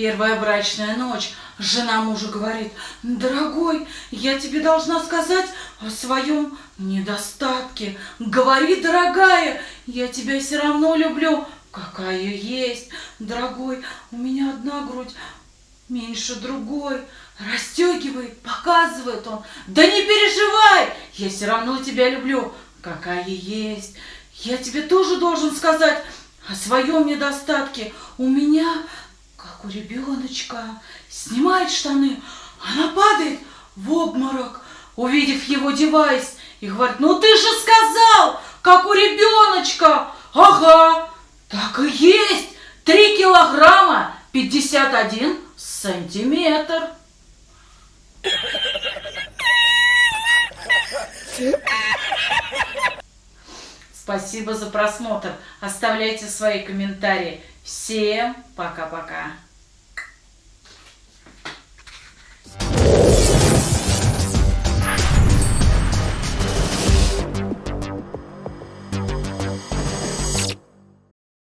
Первая брачная ночь. Жена мужа говорит, дорогой, я тебе должна сказать о своем недостатке. Говори, дорогая, я тебя все равно люблю, какая есть. Дорогой, у меня одна грудь меньше другой. Расстегивает, показывает он. Да не переживай, я все равно тебя люблю, какая есть. Я тебе тоже должен сказать о своем недостатке. У меня, как у ребеночка, снимает штаны, она падает в обморок, увидев его девайс, и говорит, ну ты же сказал, как у ребеночка. Ага, так и есть, три килограмма пятьдесят один сантиметр. Спасибо за просмотр. Оставляйте свои комментарии. Всем пока-пока.